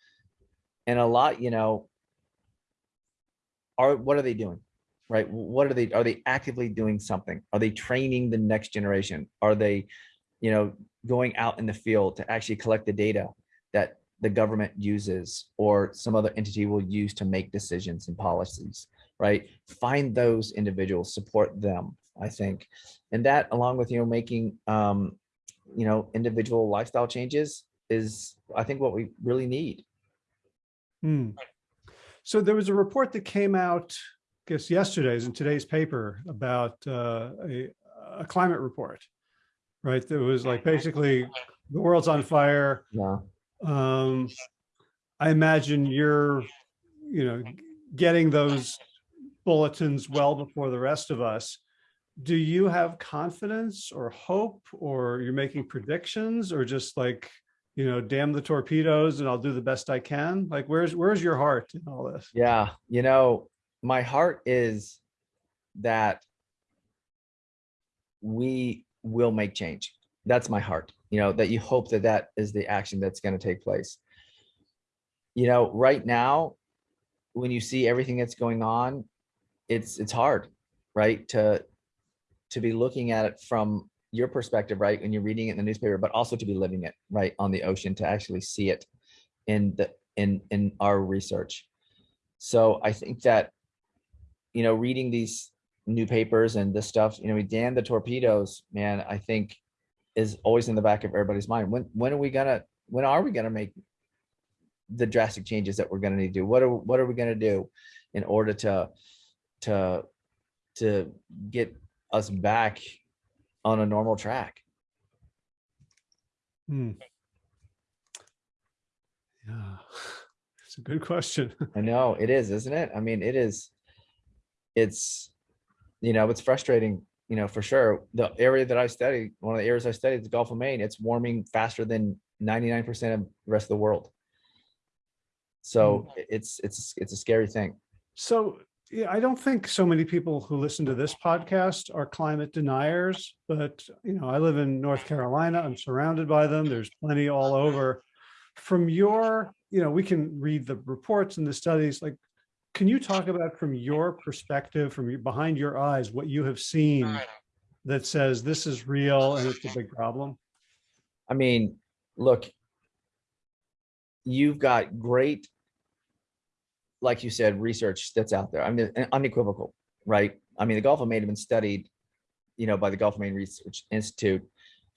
and a lot you know are what are they doing? Right? What are they? Are they actively doing something? Are they training the next generation? Are they, you know, going out in the field to actually collect the data that the government uses or some other entity will use to make decisions and policies, right? Find those individuals, support them, I think. And that along with, you know, making, um, you know, individual lifestyle changes is, I think what we really need. Hmm. So there was a report that came out, I guess yesterday's in today's paper about uh, a, a climate report, right? That was like basically the world's on fire. Yeah. Um, I imagine you're, you know, getting those bulletins well before the rest of us. Do you have confidence or hope or you're making predictions or just like, you know, damn the torpedoes and I'll do the best I can? Like, where's, where's your heart in all this? Yeah. You know, my heart is that we will make change. That's my heart, you know, that you hope that that is the action that's going to take place. You know, right now, when you see everything that's going on, it's it's hard, right? To to be looking at it from your perspective, right? When you're reading it in the newspaper, but also to be living it, right, on the ocean, to actually see it in the in in our research. So I think that, you know, reading these new papers and this stuff, you know, we damn the torpedoes, man, I think is always in the back of everybody's mind. When when are we gonna when are we gonna make the drastic changes that we're gonna need to do? What are what are we gonna do in order to to to get us back on a normal track? Hmm. Yeah, it's a good question. I know it is, isn't it? I mean, it is. It's, you know, it's frustrating, you know, for sure. The area that I study, one of the areas I study, the Gulf of Maine, it's warming faster than 99% of the rest of the world. So it's it's it's a scary thing. So yeah, I don't think so many people who listen to this podcast are climate deniers, but you know, I live in North Carolina. I'm surrounded by them. There's plenty all over. From your, you know, we can read the reports and the studies. Like, can you talk about from your perspective, from your, behind your eyes, what you have seen that says this is real and it's a big problem? I mean, look, you've got great like you said, research that's out there. I mean, unequivocal, right? I mean, the Gulf of Maine have been studied, you know, by the Gulf of Maine Research Institute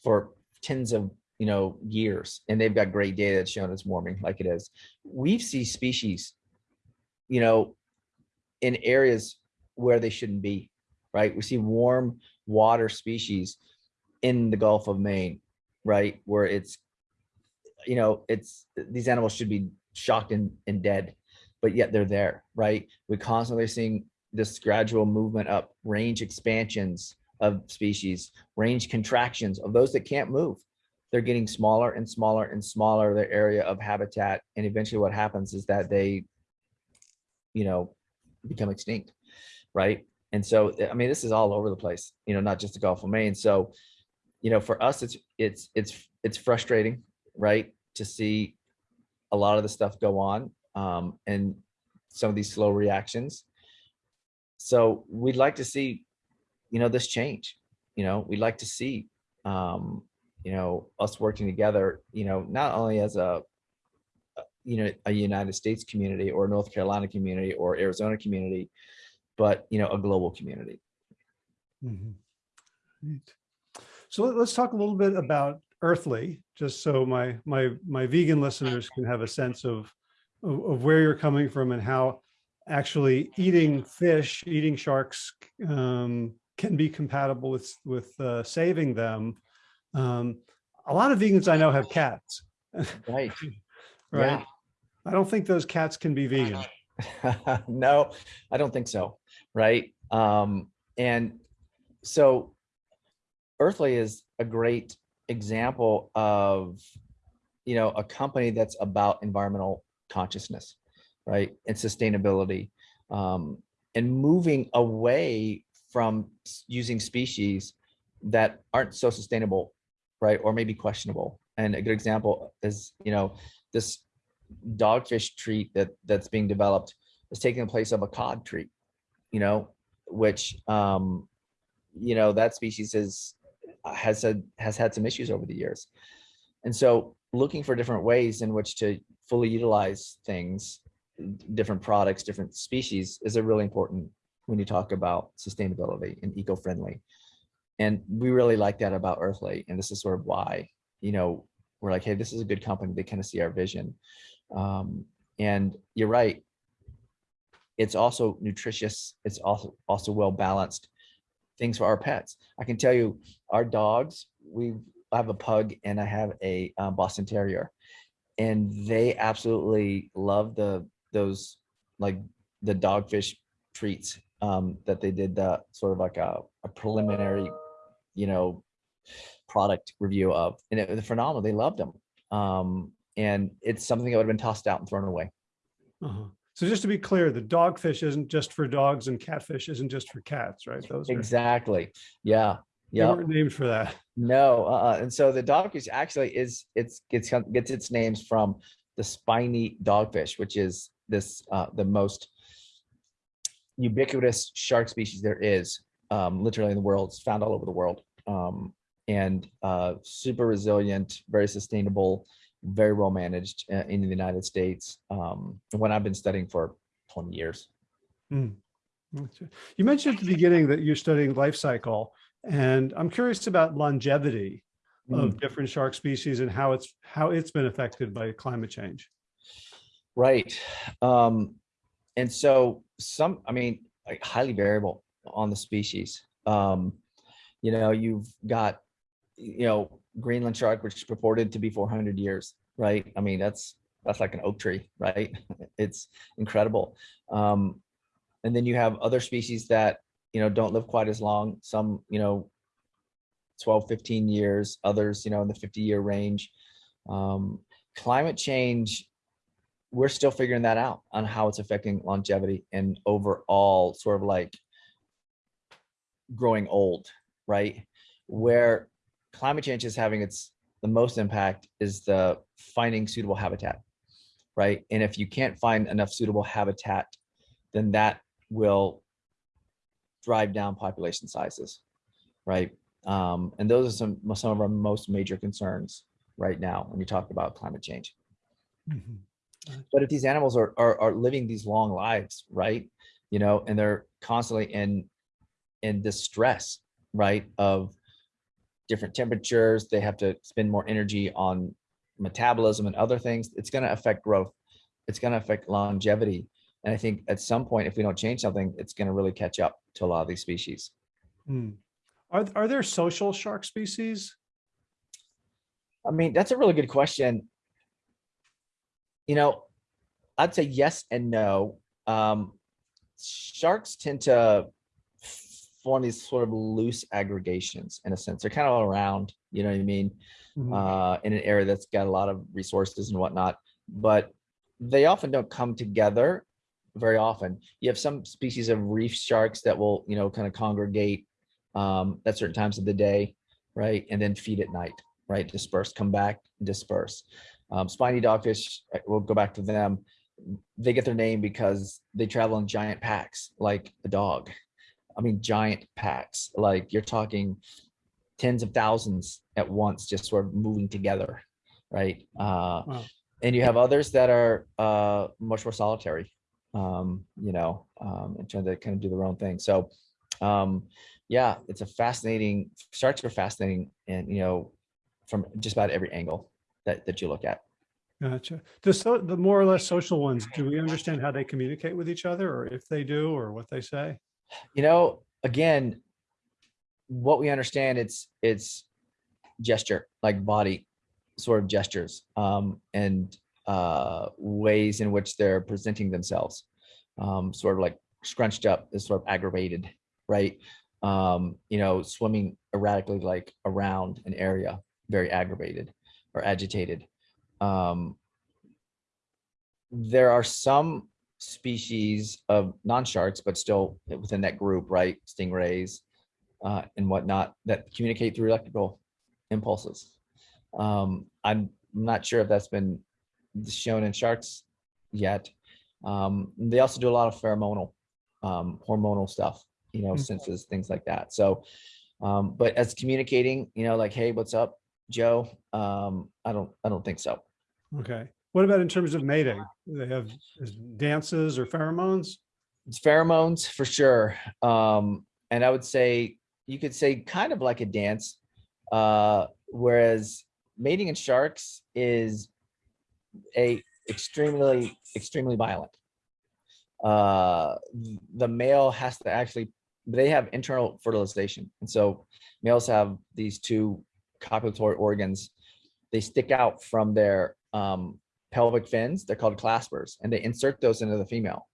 for tens of, you know, years, and they've got great data that's shown it's warming like it is. We see species, you know, in areas where they shouldn't be, right? We see warm water species in the Gulf of Maine, right? Where it's, you know, it's, these animals should be shocked and, and dead but yet they're there, right? We're constantly seeing this gradual movement up, range expansions of species, range contractions of those that can't move. They're getting smaller and smaller and smaller, their area of habitat. And eventually what happens is that they, you know, become extinct, right? And so, I mean, this is all over the place, you know, not just the Gulf of Maine. So, you know, for us, it's, it's, it's, it's frustrating, right? To see a lot of the stuff go on um, and some of these slow reactions. So we'd like to see, you know, this change. You know, we'd like to see, um, you know, us working together. You know, not only as a, you know, a United States community or North Carolina community or Arizona community, but you know, a global community. Mm -hmm. Right. So let's talk a little bit about Earthly, just so my my my vegan listeners can have a sense of of, of where you're coming from and how actually eating fish, eating sharks um, can be compatible with, with uh, saving them. Um, a lot of vegans I know have cats. Right. right. Yeah. I don't think those cats can be vegan. no, I don't think so. Right. Um, and so Earthly is a great example of, you know, a company that's about environmental consciousness, right? And sustainability um, and moving away from using species that aren't so sustainable, right? Or maybe questionable. And a good example is, you know, this dogfish treat that that's being developed is taking the place of a cod treat, you know, which, um, you know, that species is, has had, has had some issues over the years. And so looking for different ways in which to fully utilize things, different products, different species is a really important when you talk about sustainability and eco-friendly. And we really like that about Earthly. And this is sort of why, you know, we're like, hey, this is a good company. They kind of see our vision. Um, and you're right. It's also nutritious. It's also also well balanced things for our pets. I can tell you, our dogs. We have a pug and I have a um, Boston Terrier, and they absolutely love the those like the dogfish treats um, that they did the sort of like a, a preliminary, you know, product review of, and it was phenomenal. They loved them. Um, and it's something that would have been tossed out and thrown away. Uh-huh. So just to be clear, the dogfish isn't just for dogs and catfish isn't just for cats, right? Those are, Exactly. Yeah. they weren't named for that. No. Uh, and so the dogfish actually is it's gets gets its names from the spiny dogfish, which is this uh, the most ubiquitous shark species there is, um, literally in the world. It's found all over the world. Um, and uh, super resilient, very sustainable, very well managed uh, in the United States. Um, what I've been studying for 20 years. Okay. You mentioned at the beginning that you're studying life cycle, and I'm curious about longevity of different shark species and how it's how it's been affected by climate change. Right. Um, and so some, I mean, like highly variable on the species. Um, you know, you've got, you know, Greenland shark, which is purported to be 400 years, right? I mean, that's, that's like an oak tree, right? It's incredible. Um, and then you have other species that, you know, don't live quite as long. Some, you know, 12, 15 years, others, you know, in the 50 year range. Um, climate change we're still figuring that out on how it's affecting longevity and overall sort of like growing old, right? Where climate change is having its the most impact is the finding suitable habitat, right? And if you can't find enough suitable habitat, then that will drive down population sizes, right? Um, and those are some some of our most major concerns right now when you talk about climate change Mhm. but if these animals are, are are living these long lives right you know and they're constantly in in distress right of different temperatures they have to spend more energy on metabolism and other things it's going to affect growth it's going to affect longevity and i think at some point if we don't change something it's going to really catch up to a lot of these species Hmm. Are, are there social shark species? I mean, that's a really good question. You know, I'd say yes and no. Um, sharks tend to form these sort of loose aggregations in a sense. They're kind of all around, you know what I mean? Mhm. Uh, in an area that's got a lot of resources and whatnot, but they often don't come together very often. You have some species of reef sharks that will, you know, kind of congregate um, at certain times of the day, right? And then feed at night, right? Disperse, come back, disperse. Um, spiny dogfish, uh, we'll go back to them. They get their name because they travel in giant packs, like a dog. I mean, giant packs, like you're talking tens of thousands at once, just sort of moving together, right? Uh, Wow. and you have others that are uh, much more solitary, um, you know, um, and trying to kind of do their own thing. So, um, yeah, it's a fascinating, starts are fascinating and, you know, from just about every angle that, that you look at. Gotcha. The so the more or less social ones, do we understand how they communicate with each other or if they do or what they say? You know, again, what we understand, it's, it's gesture, like body sort of gestures, um, and, uh, ways in which they're presenting themselves. Um, sort of like scrunched up is sort of aggravated, right? Um, you know, swimming erratically, like around an area, very aggravated or agitated. Um, there are some species of non-sharks, but still within that group, right? Stingrays uh, and whatnot that communicate through electrical impulses. Um, I'm not sure if that's been shown in sharks yet, Um, they also do a lot of pheromonal, um, hormonal stuff, you know, Mm. senses, things like that. So, um, but as communicating, you know, like, hey, what's up, Joe? Um, I don't, I don't think so. Okay. What about in terms of mating? Do They have dances or pheromones? It's pheromones for sure. Um, and I would say you could say kind of like a dance. Uh, whereas mating in sharks is a extremely, extremely violent. Uh, the male has to actually, they have internal fertilization. And so males have these two copulatory organs. They stick out from their um, pelvic fins. They're called claspers and they insert those into the female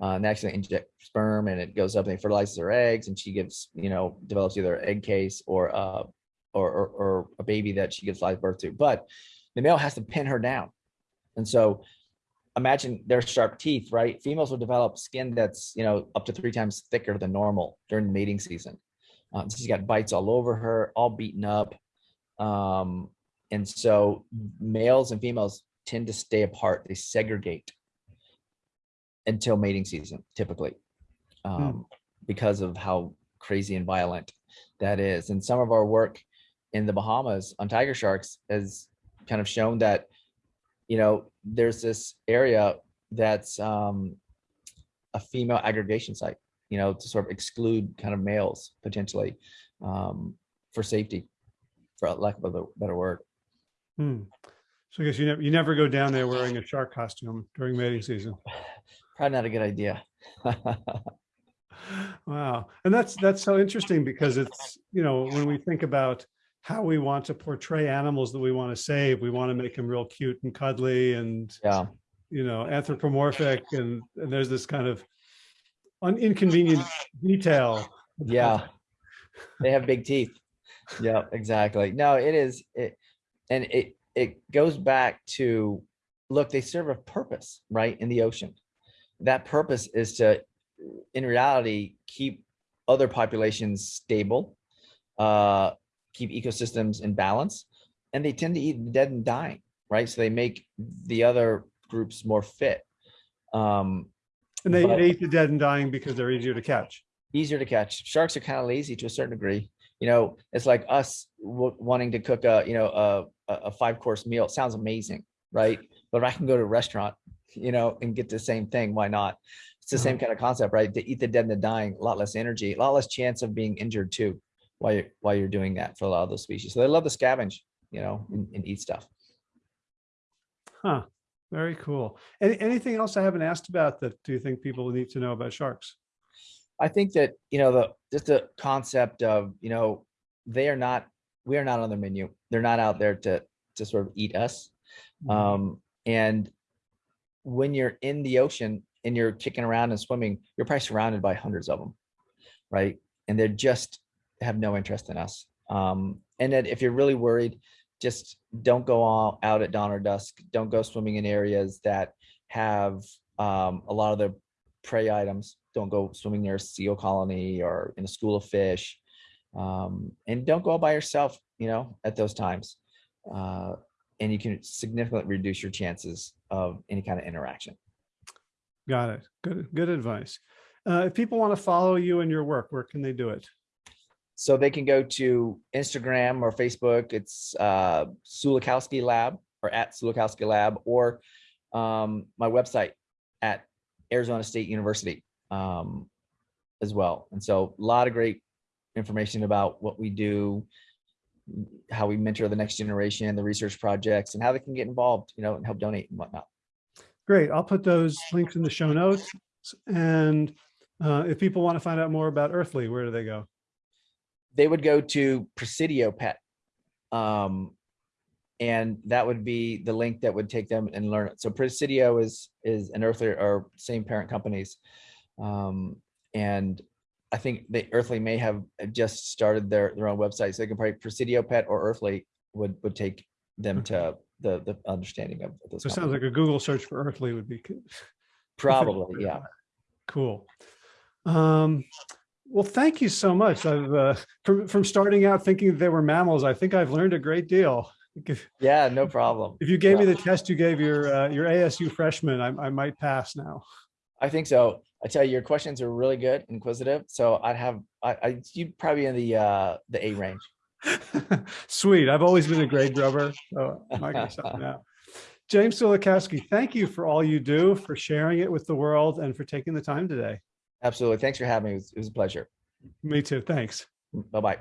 uh, and they actually inject sperm and it goes up and it fertilizes her eggs and she gives, you know, develops either egg case or, uh, or, or, or a baby that she gives live birth to. But the male has to pin her down. And so imagine their sharp teeth, right? Females will develop skin that's, you know, up to three times thicker than normal during the mating season. Um, she's got bites all over her, all beaten up. Um, and so males and females tend to stay apart. They segregate until mating season, typically, um, because of how crazy and violent that is. And some of our work in the Bahamas on tiger sharks has kind of shown that, you know, there's this area that's um, a female aggregation site, you know, to sort of exclude kind of males potentially um, for safety, for lack of a better word. Hmm. So I guess you never, you never go down there wearing a shark costume during mating season. Probably not a good idea. Wow. And that's, that's so interesting because it's, you know, when we think about how we want to portray animals that we want to save, we want to make them real cute and cuddly and, yeah. you know, anthropomorphic and, and there's this kind of inconvenient detail. Yeah. They have big teeth. Yeah, exactly. No, it is it and it it goes back to look, they serve a purpose, right, in the ocean. That purpose is to in reality keep other populations stable, uh keep ecosystems in balance, and they tend to eat the dead and dying, right? So they make the other groups more fit. Um And they, eat the dead and dying because they're easier to catch. easier to catch. Sharks are kind of lazy to a certain degree. You know, it's like us wanting to cook a, you know, a, a five course meal. It sounds amazing, right? But if I can go to a restaurant, you know, and get the same thing, why not? It's the same kind of concept, right? To eat the dead and the dying, a lot less energy, a lot less chance of being injured too, while you're, while you're doing that for a lot of those species. So they love to scavenge, you know, and, and eat stuff. Huh. Very cool. Any, anything else I haven't asked about that do you think people need to know about sharks? I think that, you know, the, just the concept of, you know, they are not, we are not on their menu. They're not out there to, to sort of eat us. Mhm. Um, and when you're in the ocean and you're kicking around and swimming, you're probably surrounded by hundreds of them, right? And they're just have no interest in us. Um, and then if you're really worried, just don't go all out at dawn or dusk. Don't go swimming in areas that have um, a lot of the prey items. Don't go swimming near a seal colony or in a school of fish. Um, and don't go all by yourself, you know, at those times. Uh, and you can significantly reduce your chances of any kind of interaction. Got it. Good, good advice. Uh, if people want to follow you and your work, where can they do it? So they can go to Instagram or Facebook. It's uh, Sulikowski Lab or at Sulikowski Lab or um, my website at Arizona State University um, as well. And so a lot of great information about what we do, how we mentor the next generation, the research projects, and how they can get involved, you know, and help donate and whatnot. Great. I'll put those links in the show notes. And uh, if people want to find out more about Earthly, where do they go? They would go to Presidio Pet. Um, and that would be the link that would take them and learn it. So Presidio is is an Earthly or same parent companies. Um, and I think the Earthly may have just started their their own website. So they can probably Presidio Pet or Earthly would would take them to the the understanding of those. So it sounds like a Google search for Earthly would be good. Probably, yeah. Cool. Um, well, thank you so much. I've uh, from from starting out thinking they were mammals. I think I've learned a great deal. Yeah, no problem. if you gave me the test you gave your, uh, your ASU freshman, I, I might pass now. I think so. I tell you, your questions are really good, inquisitive. So I'd have, I, I, you'd probably in the, uh, the A range. Sweet. I've always been a grade grubber. So now. James Sulikowski, thank you for all you do, for sharing it with the world and for taking the time today. Absolutely. Thanks for having me. It was, it was a pleasure. Me too. Thanks. Bye-bye.